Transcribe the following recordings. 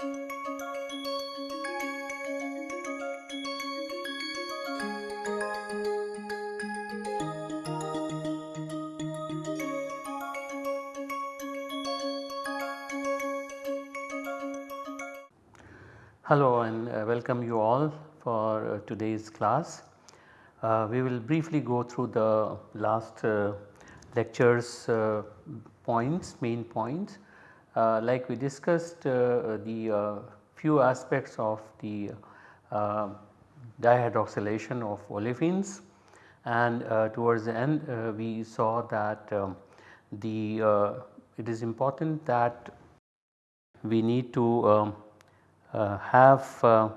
Hello and uh, welcome you all for uh, today's class. Uh, we will briefly go through the last uh, lectures points main points. Uh, like we discussed the few aspects of the dihydroxylation of olefins and towards the end we saw that um, the it is important that we need to um, uh, have uh,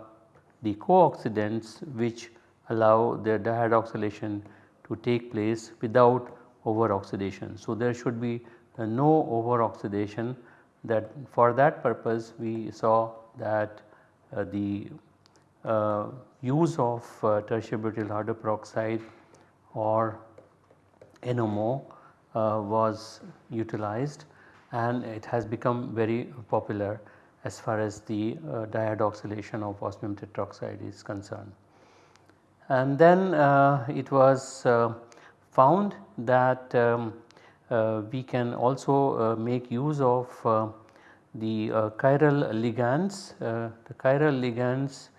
the co-oxidants which allow the dihydroxylation to take place without over oxidation. So, there should be uh, no over oxidation that for that purpose we saw that uh, the uh, use of uh, tertiary butyl hydroperoxide or NMO was utilized and it has become very popular as far as the uh, dihydroxylation of osmium tetroxide is concerned. And then uh, it was uh, found that um, uh, we can also uh, make use of uh, the chiral ligands, the chiral ligands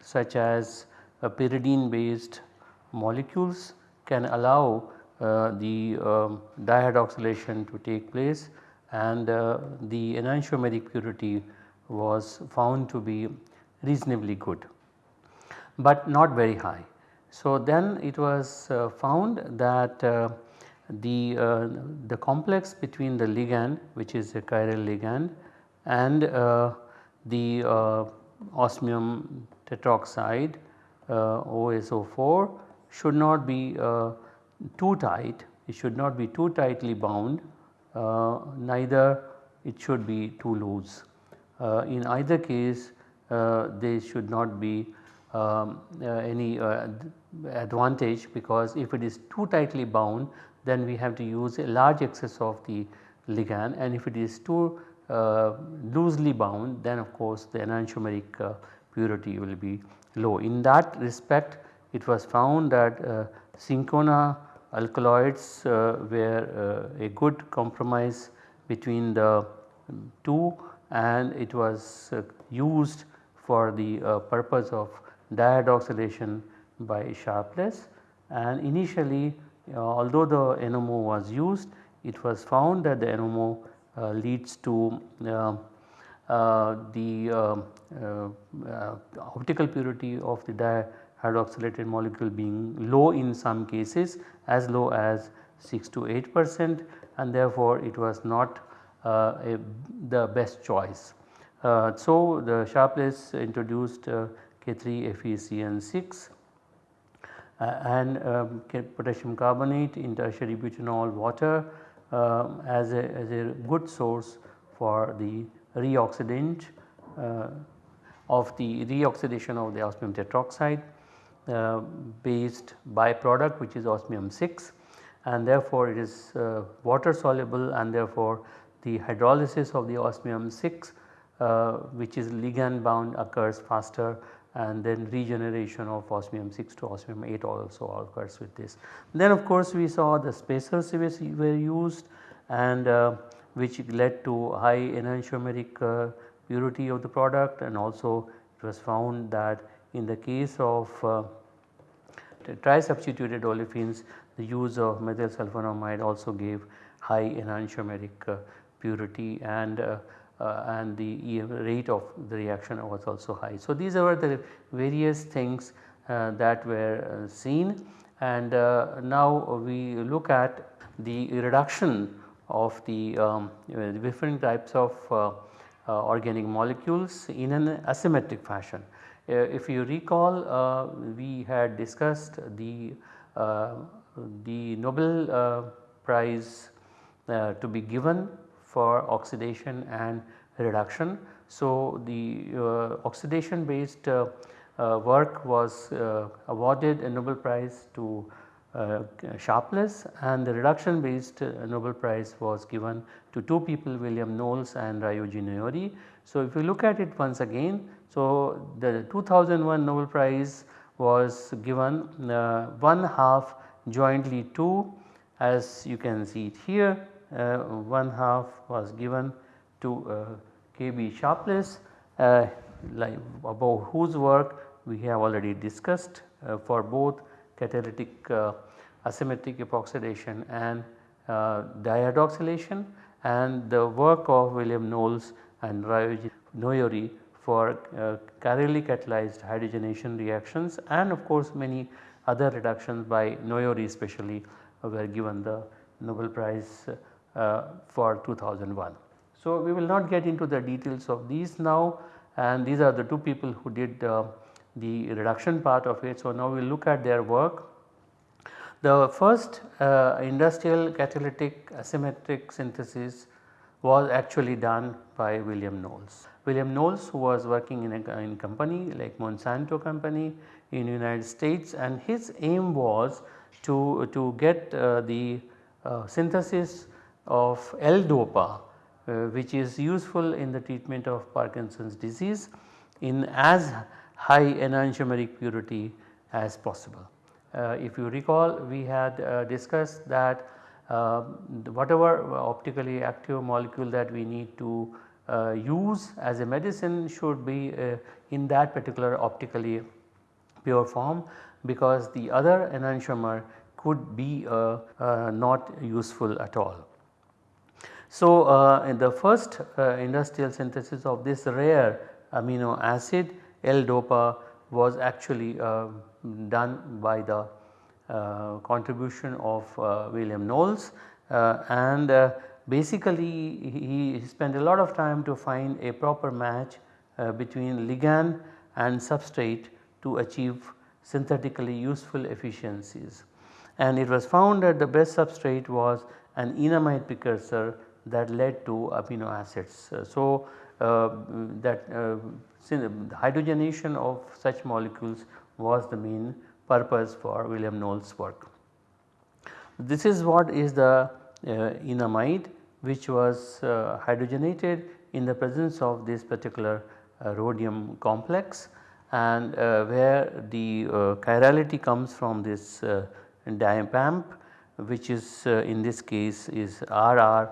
such as pyridine based molecules can allow the um, dihydroxylation to take place and uh, the enantiomeric purity was found to be reasonably good, but not very high. So, then it was uh, found that uh, the, uh, the complex between the ligand which is a chiral ligand and uh, the uh, osmium tetroxide OSO4 should not be too tight, it should not be too tightly bound uh, neither it should be too loose. Uh, in either case uh, there should not be um, any advantage because if it is too tightly bound then we have to use a large excess of the ligand and if it is too uh, loosely bound then of course the enantiomeric uh, purity will be low. In that respect it was found that uh, Cinchona alkaloids uh, were uh, a good compromise between the two and it was uh, used for the purpose of dihydroxylation by Sharpless and initially although the NMO was used it was found that the NMO uh, leads to uh, uh, the optical purity of the dihydroxylated molecule being low in some cases as low as 6 to 8 percent and therefore it was not uh, a, the best choice. Uh, so the Sharpless introduced uh, K3FeCN6 uh, and um, potassium carbonate in tertiary butanol water um, as, a, as a good source for the reoxidant uh, of the reoxidation of the osmium tetroxide uh, based byproduct which is osmium 6 and therefore it is uh, water soluble and therefore the hydrolysis of the osmium 6 uh, which is ligand bound occurs faster and then regeneration of osmium 6 to osmium 8 also occurs with this. Then of course we saw the spacers were used and uh, which led to high enantiomeric uh, purity of the product and also it was found that in the case of uh, tri-substituted olefins the use of methyl sulfonamide also gave high enantiomeric uh, purity and uh, and the rate of the reaction was also high. So, these are the various things uh, that were uh, seen and uh, now we look at the reduction of the um, different types of organic molecules in an asymmetric fashion. Uh, if you recall uh, we had discussed the, uh, the Nobel prize to be given for oxidation and reduction. So, the oxidation based work was awarded a Nobel prize to uh, Sharpless and the reduction based uh, Nobel Prize was given to two people William Knowles and Ryoji Noyori. So, if you look at it once again, so the 2001 Nobel Prize was given uh, one half jointly to as you can see it here uh, one half was given to uh, KB Sharpless. Uh, like about whose work we have already discussed for both catalytic uh, asymmetric epoxidation and uh, dihydroxylation and the work of William Knowles and Ryoji Noyori for uh, chirally catalyzed hydrogenation reactions and of course many other reductions by Noyori especially were given the Nobel Prize uh, for 2001. So, we will not get into the details of these now and these are the two people who did uh, the reduction part of it. So, now we will look at their work. The first uh, industrial catalytic asymmetric synthesis was actually done by William Knowles. William Knowles who was working in a in company like Monsanto company in United States and his aim was to, to get uh, the uh, synthesis of L-DOPA uh, which is useful in the treatment of Parkinson's disease in as high enantiomeric purity as possible. Uh, if you recall we had uh, discussed that uh, whatever optically active molecule that we need to uh, use as a medicine should be uh, in that particular optically pure form because the other enantiomer could be not useful at all. So, in the first industrial synthesis of this rare amino acid L-DOPA was actually uh, done by the uh, contribution of uh, William Knowles uh, and uh, basically he spent a lot of time to find a proper match uh, between ligand and substrate to achieve synthetically useful efficiencies. And it was found that the best substrate was an enamide precursor that led to amino acids. so, that the hydrogenation of such molecules was the main purpose for William Knowles work. This is what is the uh, enamide which was uh, hydrogenated in the presence of this particular uh, rhodium complex and uh, where the uh, chirality comes from this uh, which is in this case is RR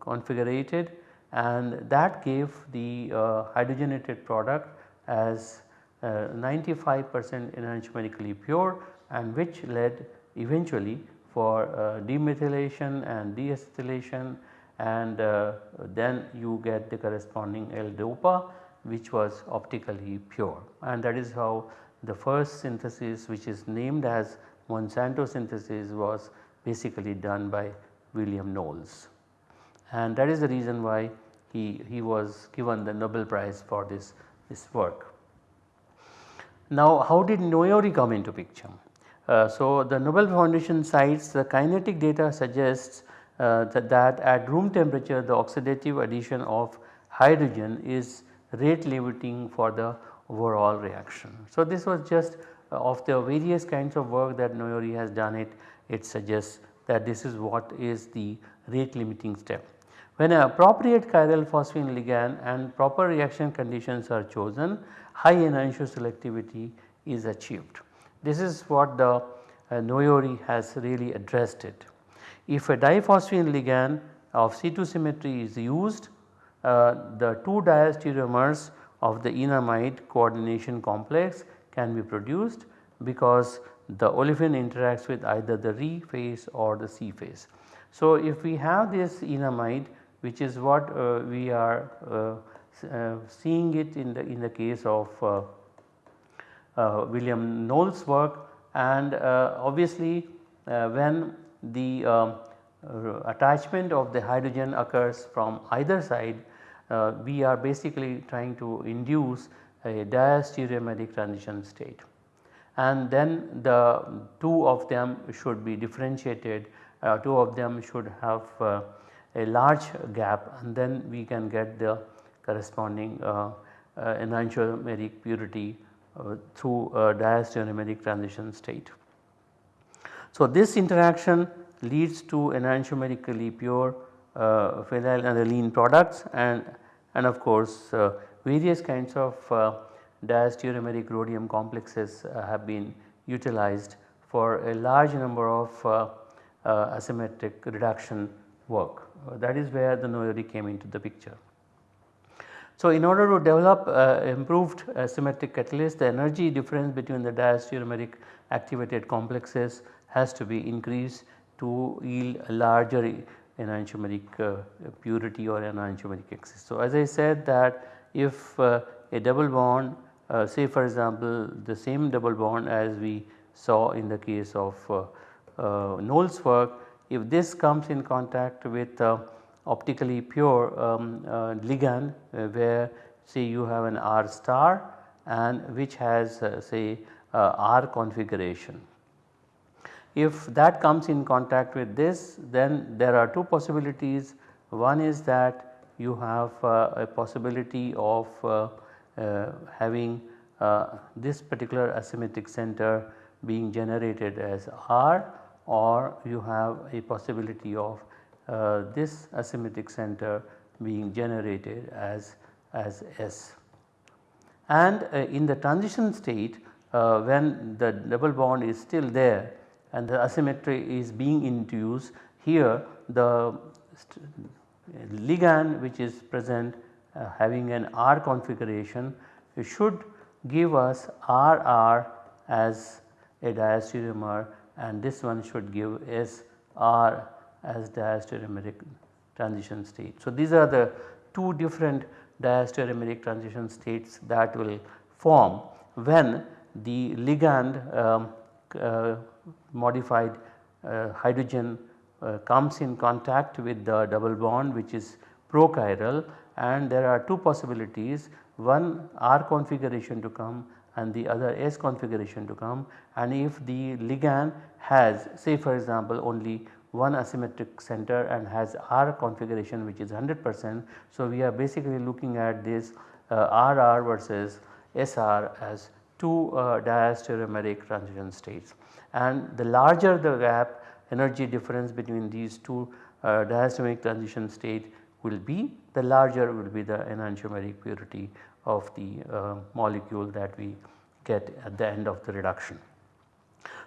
configurated and that gave the uh, hydrogenated product as 95% uh, enantiomerically pure and which led eventually for uh, demethylation and deacetylation and uh, then you get the corresponding L-DOPA which was optically pure. And that is how the first synthesis which is named as Monsanto synthesis was basically done by William Knowles and that is the reason why he, he was given the Nobel Prize for this, this work. Now how did Noyori come into picture? Uh, so the Nobel Foundation cites the kinetic data suggests uh, that, that at room temperature the oxidative addition of hydrogen is rate limiting for the overall reaction. So this was just uh, of the various kinds of work that Noyori has done it, it suggests that this is what is the rate limiting step. When an appropriate chiral phosphine ligand and proper reaction conditions are chosen, high enantiomer selectivity is achieved. This is what the uh, Noyori has really addressed it. If a diphosphine ligand of C2 symmetry is used, uh, the two diastereomers of the enamide coordination complex can be produced because the olefin interacts with either the Re face or the Si face. So, if we have this enamide which is what uh, we are uh, uh, seeing it in the in the case of William Knowles work and obviously when the um, attachment of the hydrogen occurs from either side uh, we are basically trying to induce a diastereomeric transition state and then the two of them should be differentiated uh, two of them should have uh, a large gap and then we can get the corresponding uh, uh, enantiomeric purity uh, through a diastereomeric transition state. So, this interaction leads to enantiomerically pure uh, phenylalanine products and, and of course various kinds of diastereomeric rhodium complexes uh, have been utilized for a large number of uh, uh, asymmetric reduction work. that is where the Noyori came into the picture. So, in order to develop uh, improved asymmetric catalyst the energy difference between the diastereomeric activated complexes has to be increased to yield a larger enantiomeric uh, purity or enantiomeric excess. So, as I said that if uh, a double bond uh, say for example the same double bond as we saw in the case of uh, uh, Knowles' work if this comes in contact with uh, optically pure um, uh, ligand where say you have an R star and which has say R configuration. If that comes in contact with this then there are two possibilities one is that you have a possibility of having this particular asymmetric center being generated as R or you have a possibility of uh, this asymmetric center being generated as, as S. And uh, in the transition state uh, when the double bond is still there and the asymmetry is being induced here the ligand which is present uh, having an R configuration should give us RR as a diastereomer and this one should give SR as diastereomeric transition state. So, these are the two different diastereomeric transition states that will form when the ligand um, uh, modified uh, hydrogen uh, comes in contact with the double bond which is prochiral and there are two possibilities one R configuration to come and the other S configuration to come and if the ligand has say for example only one asymmetric center and has R configuration which is 100 percent. So, we are basically looking at this uh, RR versus SR as two uh, diastereomeric transition states and the larger the gap energy difference between these two uh, diastereomeric transition state will be the larger will be the enantiomeric purity of the uh, molecule that we get at the end of the reduction.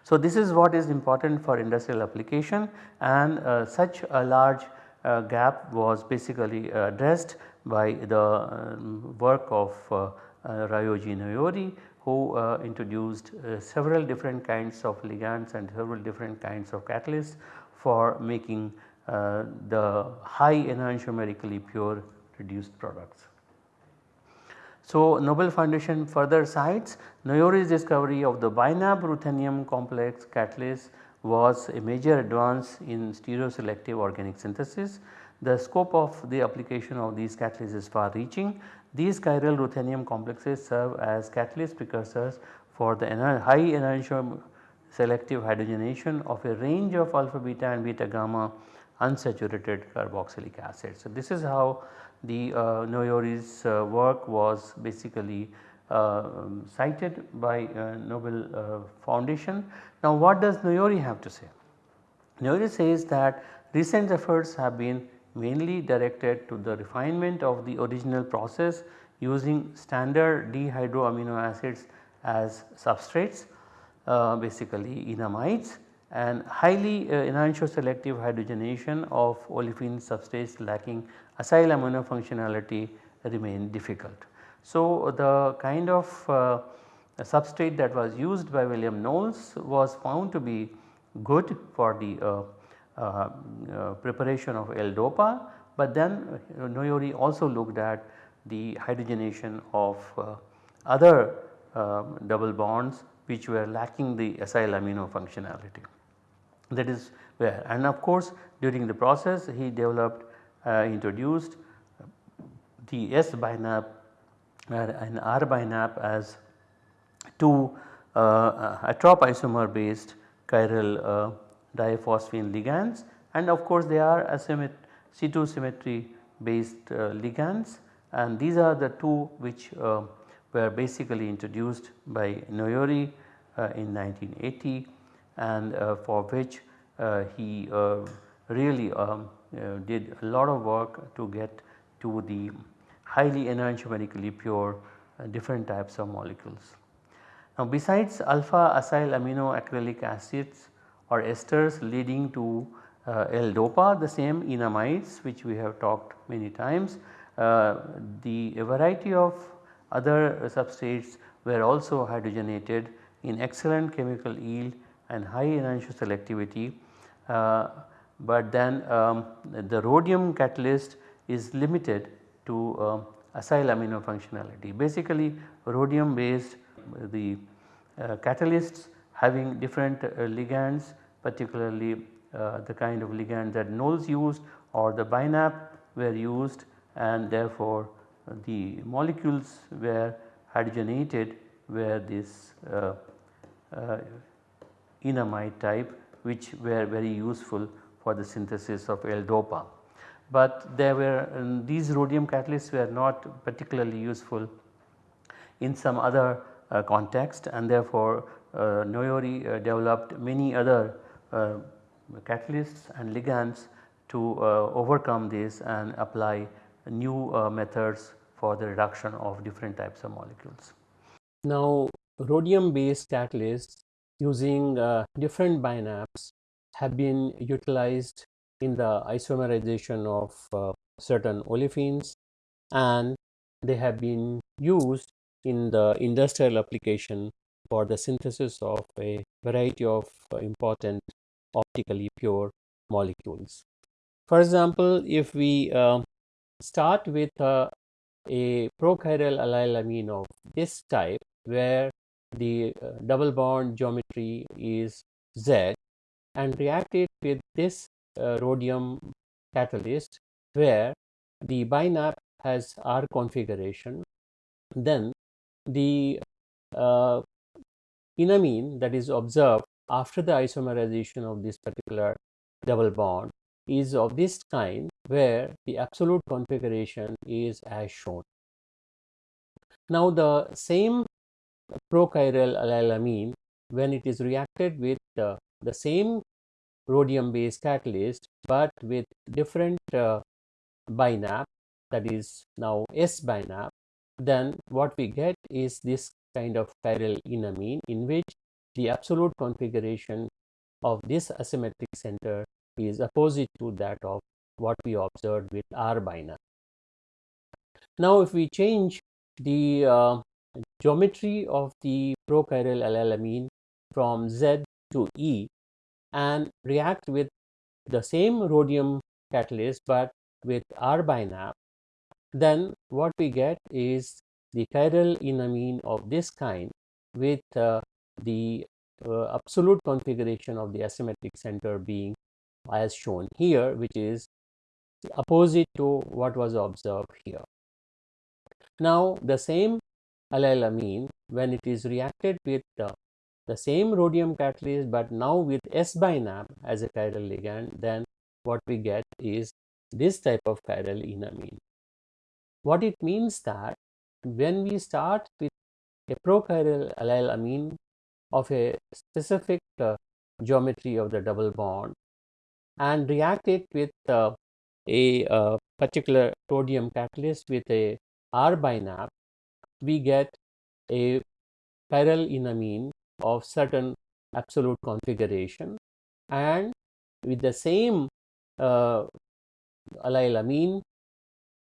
So, this is what is important for industrial application and uh, such a large uh, gap was basically addressed by the um, work of uh, uh Ryoji Noyori who uh, introduced several different kinds of ligands and several different kinds of catalysts for making Uh, the high enantiomerically pure reduced products. So, Nobel Foundation further cites Noyori's discovery of the BiNAP ruthenium complex catalyst was a major advance in stereoselective organic synthesis. The scope of the application of these catalysts is far reaching. These chiral ruthenium complexes serve as catalyst precursors for the high enantiomer selective hydrogenation of a range of alpha beta and beta gamma unsaturated carboxylic acid. So, this is how the uh, Noyori's uh, work was basically uh, cited by Nobel Foundation. Now what does Noyori have to say? Noyori says that recent efforts have been mainly directed to the refinement of the original process using standard dehydroamino acids as substrates uh, basically enamides and highly uh, enantioselective hydrogenation of olefin substrates lacking acyl amino functionality remain difficult. So, the kind of uh, substrate that was used by William Knowles was found to be good for the uh, uh, uh preparation of L-DOPA, but then uh, Noyori also looked at the hydrogenation of other double bonds which were lacking the acyl amino functionality that is where. And of course during the process he developed uh, introduced the S binap and R binap as two uh, atropisomer based chiral uh, diphosphine ligands. And of course they are C2 symmetry based uh, ligands. And these are the two which uh, were basically introduced by Noyori uh, in 1980 and uh, for which uh, he uh, really um, did a lot of work to get to the highly enantiomerically pure different types of molecules. Now besides alpha acyl amino acrylic acids or esters leading to uh, L-DOPA the same enamides which we have talked many times. Uh, the variety of other substrates were also hydrogenated in excellent chemical yield and high enantioselectivity. Uh, but then um, the rhodium catalyst is limited to uh, acyl amino functionality. Basically rhodium based the uh, catalysts having different uh, ligands particularly uh, the kind of ligand that Knowles used or the BINAP were used and therefore the molecules were hydrogenated where this uh, uh, enamide type which were very useful for the synthesis of L-DOPA. But there were um, these rhodium catalysts were not particularly useful in some other uh, context and therefore uh, Noyori uh, developed many other uh, catalysts and ligands to uh, overcome this and apply new uh, methods for the reduction of different types of molecules. Now rhodium based catalysts using uh, different binaps have been utilized in the isomerization of uh, certain olefins and they have been used in the industrial application for the synthesis of a variety of uh, important optically pure molecules. For example, if we uh, start with uh, a prochiral allylamine of this type where the uh, double bond geometry is Z and react it with this uh, rhodium catalyst where the binap has R configuration then the uh, enamine that is observed after the isomerization of this particular double bond is of this kind where the absolute configuration is as shown. Now the same prochiral allylamine when it is reacted with uh, the same rhodium based catalyst but with different uh, binap that is now S binap then what we get is this kind of chiral enamine in which the absolute configuration of this asymmetric center is opposite to that of what we observed with R binap. Now if we change the uh, geometry of the prochiral allylamine from Z to E and react with the same rhodium catalyst but with R binap, then what we get is the chiral enamine of this kind with uh, the uh, absolute configuration of the asymmetric center being as shown here which is opposite to what was observed here. Now the same allylamine when it is reacted with the, same rhodium catalyst but now with S binap as a chiral ligand then what we get is this type of chiral enamine. What it means that when we start with a prochiral allylamine of a specific uh, geometry of the double bond and react it with uh, a uh, particular rhodium catalyst with a R binap, we get a chiral enamine of certain absolute configuration and with the same uh, allylamine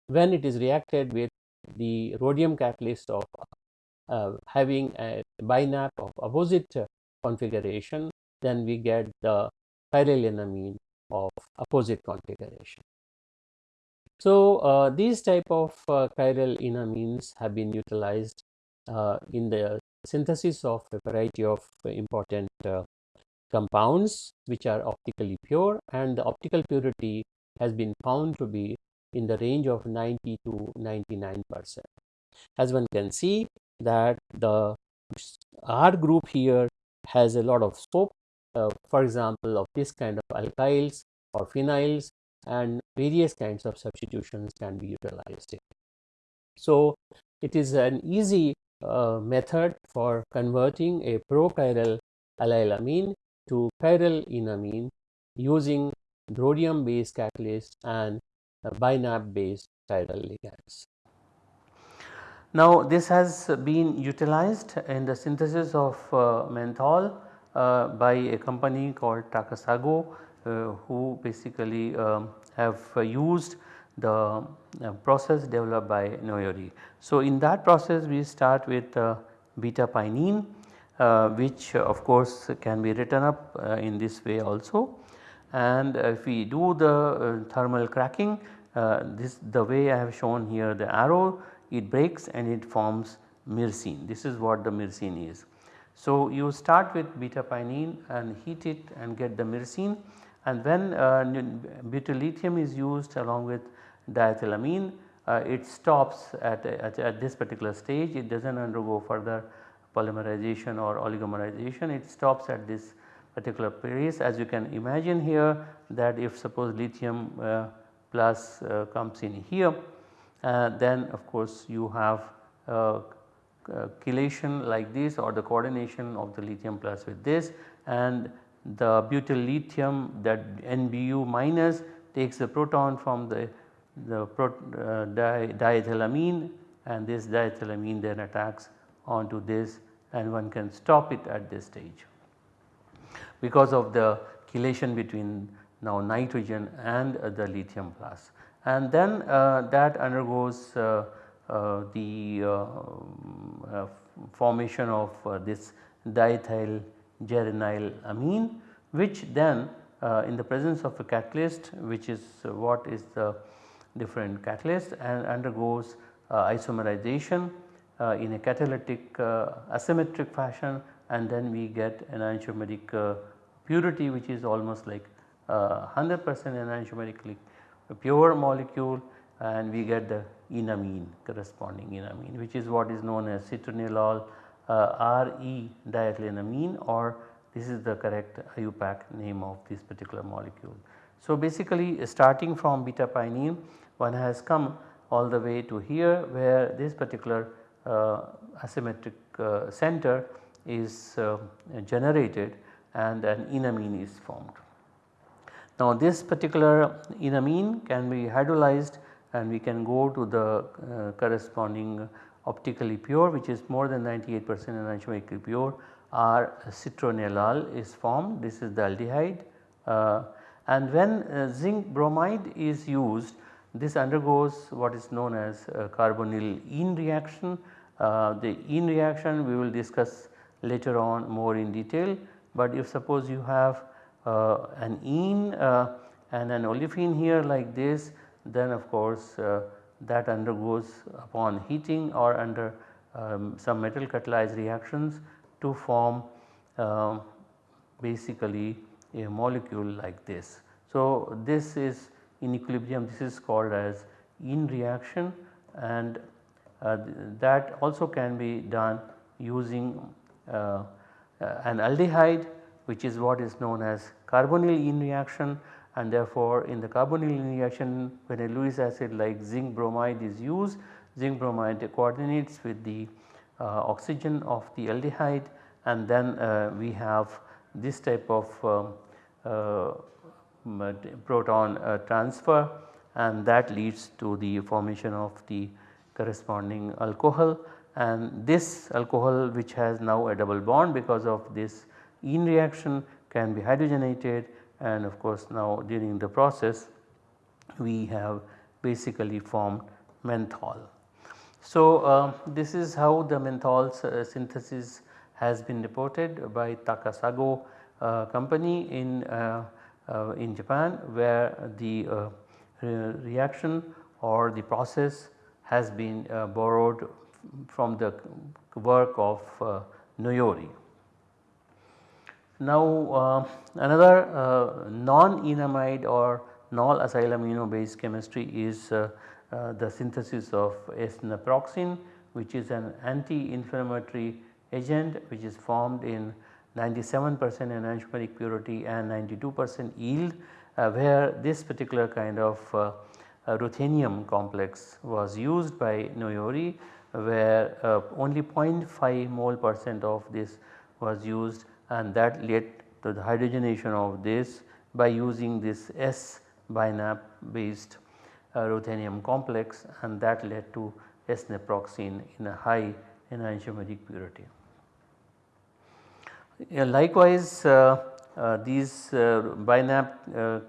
when it is reacted with the rhodium catalyst of uh, having a binap of opposite configuration then we get the chiral enamine of opposite configuration. So, uh, these type of uh, chiral enamines have been utilized uh, in the synthesis of a variety of important uh, compounds which are optically pure and the optical purity has been found to be in the range of 90 to 99 percent. As one can see that the R group here has a lot of scope uh, for example of this kind of alkyls or phenyls and various kinds of substitutions can be utilized. So, it is an easy uh, method for converting a prochiral allylamine to chiral enamine using rhodium based catalyst and BiNAP based chiral ligands. Now this has been utilized in the synthesis of uh, menthol uh, by a company called Takasago who basically um, have used the uh, process developed by Noyori. So in that process we start with uh, beta pinene uh, which of course can be written up in this way also and if we do the thermal cracking uh, this the way I have shown here the arrow it breaks and it forms myrcene this is what the myrcene is. So you start with beta pinene and heat it and get the myrcene and when uh, butyl lithium is used along with diethylamine. Uh, it stops at, at, at, this particular stage. It does not undergo further polymerization or oligomerization. It stops at this particular place as you can imagine here that if suppose lithium uh, plus uh, comes in here uh, then of course you have uh, chelation like this or the coordination of the lithium plus with this. And the butyl lithium that NBU minus takes the proton from the, the pro, uh, di, diethylamine and this diethylamine then attacks onto this and one can stop it at this stage because of the chelation between now nitrogen and uh, the lithium. And then uh, that undergoes uh, the formation of this diethyl geranyl amine which then in the presence of a catalyst which is what is the different catalyst and undergoes isomerization uh, in a catalytic uh, asymmetric fashion and then we get an enantiomeric uh, purity which is almost like 100 percent enantiomerically pure molecule and we get the enamine corresponding enamine which is what is known as citronellal uh, RE diethylenamine or this is the correct IUPAC name of this particular molecule. So basically starting from beta pinene one has come all the way to here where this particular uh, asymmetric uh, center is uh, generated and an enamine is formed. Now this particular enamine can be hydrolyzed and we can go to the uh, corresponding optically pure which is more than 98 percent enantiomerically pure or citronellal is formed this is the aldehyde uh, and when uh, zinc bromide is used this undergoes what is known as carbonyl ene reaction. Uh, the ene reaction we will discuss later on more in detail but if suppose you have uh, an ene uh, and an olefin here like this then of course uh, that undergoes upon heating or under um, some metal catalyzed reactions to form uh, basically a molecule like this. So this is in equilibrium this is called as ene reaction and uh, that also can be done using uh, an aldehyde which is what is known as carbonyl ene reaction and therefore in the carbonyl reaction when a Lewis acid like zinc bromide is used zinc bromide coordinates with the uh, oxygen of the aldehyde. And then uh, we have this type of um, uh, proton uh, transfer. And that leads to the formation of the corresponding alcohol. And this alcohol which has now a double bond because of this ene reaction can be hydrogenated and of course now during the process we have basically formed menthol. So uh, this is how the menthol uh, synthesis has been reported by Takasago uh, company in, uh, uh, in Japan where the uh, re reaction or the process has been borrowed from the work of Noyori. Now uh, another uh, non-enamide or non-acyl amino based chemistry is uh, uh, the synthesis of S-naproxen which is an anti-inflammatory agent which is formed in 97 percent enantiomeric purity and 92 percent yield uh, where this particular kind of uh, ruthenium complex was used by Noyori where only 0.5 mole percent of this was used and that led to the hydrogenation of this by using this S binap based uh, ruthenium complex and that led to S-naproxen in a high enantiomeric purity. likewise uh, uh, these uh, binap uh,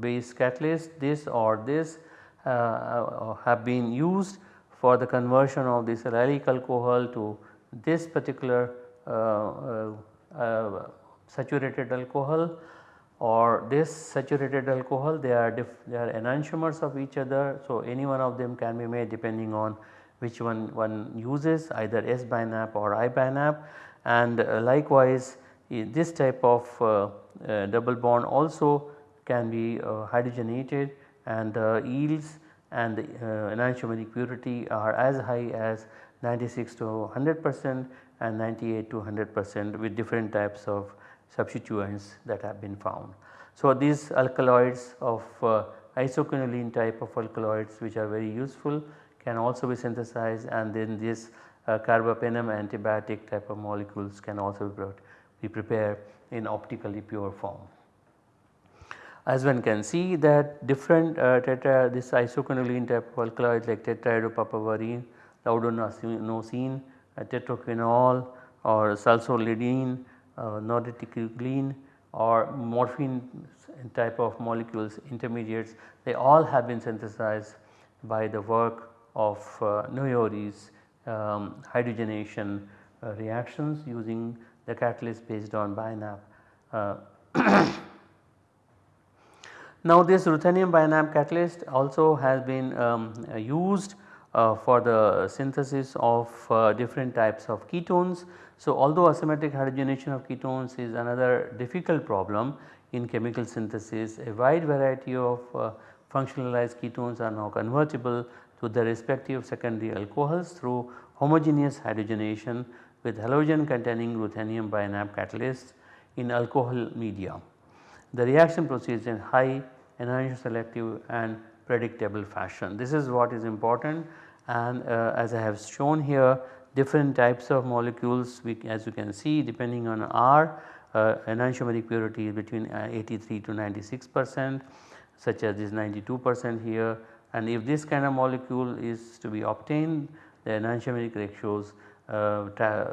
based catalysts this or this uh, uh, have been used for the conversion of this allylic alcohol to this particular saturated alcohol or this saturated alcohol they are they are enantiomers of each other. So, any one of them can be made depending on which one one uses either S binap or R binap and uh, likewise this type of uh, uh, double bond also can be uh, hydrogenated and the yields and the uh, enantiomeric purity are as high as 96 to 100 percent and 98 to 100 percent with different types of substituents that have been found. So, these alkaloids of uh, isoquinoline type of alkaloids which are very useful can also be synthesized and then this uh, carbapenem antibiotic type of molecules can also be prepared in optically pure form. As one can see that different uh, tetra this isoquinoline type of alkaloids like tetrahydropapaverine, laudanosine, uh, tetroquinol or salsolidine uh, norreticuline or morphine type of molecules intermediates they all have been synthesized by the work of uh, Noyori's um, hydrogenation uh, reactions using the catalyst based on BINAP. Uh, now this ruthenium BINAP catalyst also has been um, used for the synthesis of uh, different types of ketones. So, although asymmetric hydrogenation of ketones is another difficult problem in chemical synthesis, a wide variety of uh, functionalized ketones are now convertible to their respective secondary alcohols through homogeneous hydrogenation with halogen containing ruthenium BINAP catalysts in alcohol media. The reaction proceeds in high enantioselective selective and predictable fashion. This is what is important and uh, as I have shown here different types of molecules we, as you can see depending on R uh, enantiomeric purity is between uh, 83 to 96 percent such as this 92 percent here. And if this kind of molecule is to be obtained the enantiomeric ratios uh,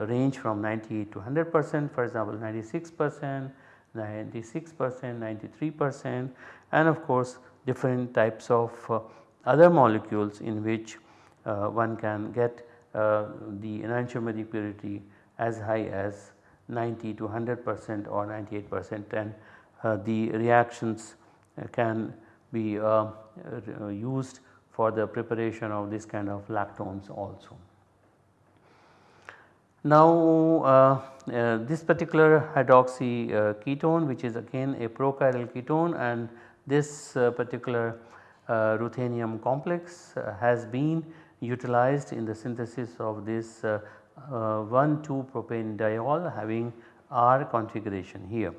range from 98 to 100 percent for example 96 percent, 96 percent, 93 percent and of course different types of uh, other molecules in which one can get uh, the enantiomeric purity as high as 90 to 100 percent or 98 percent and uh, the reactions can be used for the preparation of this kind of lactones also. Now uh, uh, this particular hydroxy uh, ketone which is again a prochiral ketone and this particular ruthenium complex has been utilized in the synthesis of this uh, uh, 1,2 propane diol having R configuration here.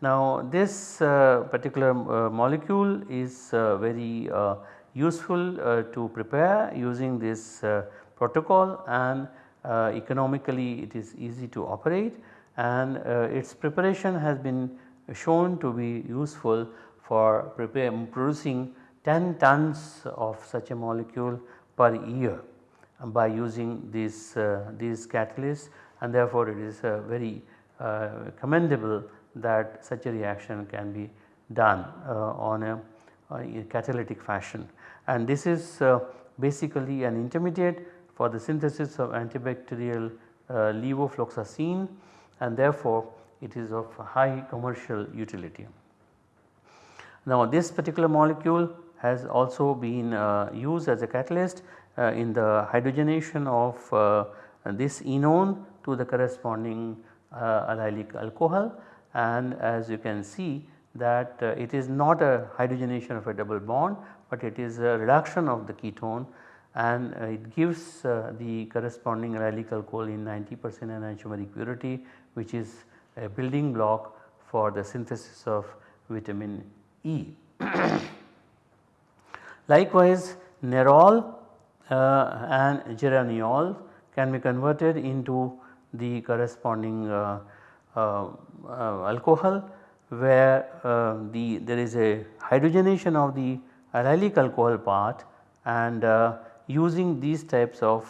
Now this uh, particular uh, molecule is uh, very uh, useful to prepare using this protocol and economically it is easy to operate and its preparation has been shown to be useful for producing 10 tons of such a molecule per year by using these, uh, these catalysts and therefore it is uh, very uh, commendable that such a reaction can be done on a, a, catalytic fashion. And this is basically an intermediate for the synthesis of antibacterial levofloxacin and therefore it is of high commercial utility. Now this particular molecule has also been uh, used as a catalyst uh, in the hydrogenation of uh, this enone to the corresponding allylic alcohol and as you can see that it is not a hydrogenation of a double bond but it is a reduction of the ketone and it gives the corresponding allylic alcohol in 90 percent enantiomeric purity which is a building block for the synthesis of vitamin E. Likewise nerol uh, and geraniol can be converted into the corresponding uh, uh, uh, alcohol where uh, the there is a hydrogenation of the allylic alcohol part and using these types of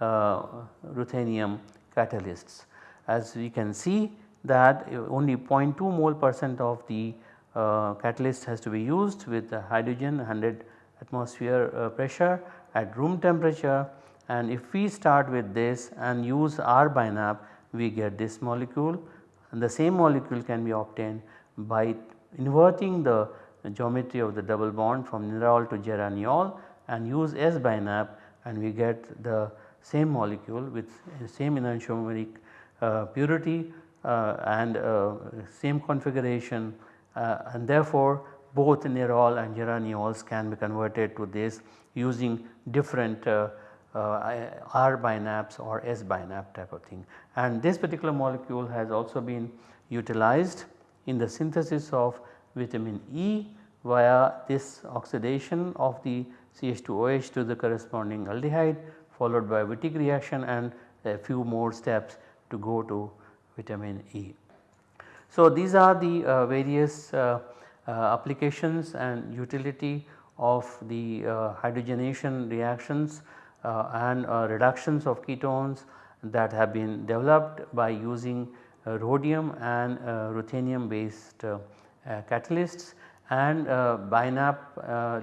ruthenium catalysts. As we can see that only 0.2 mole percent of the uh, catalyst has to be used with the hydrogen 100 atmosphere uh, pressure at room temperature. And if we start with this and use R-BiNAp we get this molecule. And the same molecule can be obtained by inverting the geometry of the double bond from nerol to geraniol and use S-BiNAp and we get the same molecule with same enantiomeric uh, purity uh, and uh, same configuration and therefore both nerol and geraniols can be converted to this using different uh, uh, R binaps or S binap type of thing. And this particular molecule has also been utilized in the synthesis of vitamin E via this oxidation of the CH2OH to the corresponding aldehyde followed by Wittig reaction and a few more steps to go to vitamin E. So, these are the uh, various uh, uh, applications and utility of the hydrogenation reactions and reductions of ketones that have been developed by using rhodium and ruthenium based catalysts and BiNAp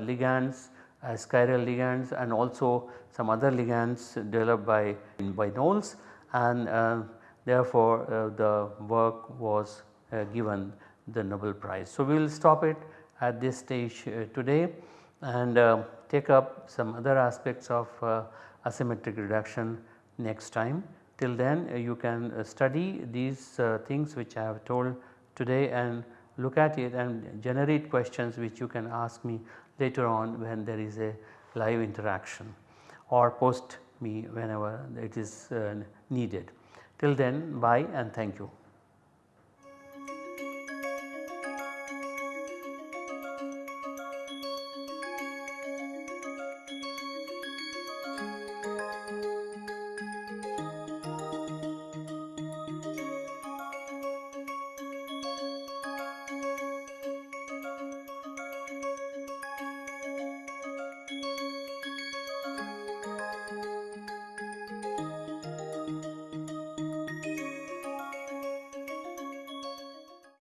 ligands chiral ligands and also some other ligands developed by, by Knowles. And uh, therefore uh, the work was given the Nobel Prize. So, we will stop it at this stage today and take up some other aspects of uh, asymmetric reduction next time. Till then uh, you can uh, study these things which I have told today and look at it and generate questions which you can ask me later on when there is a live interaction or post me whenever it is needed. Till then bye and thank you.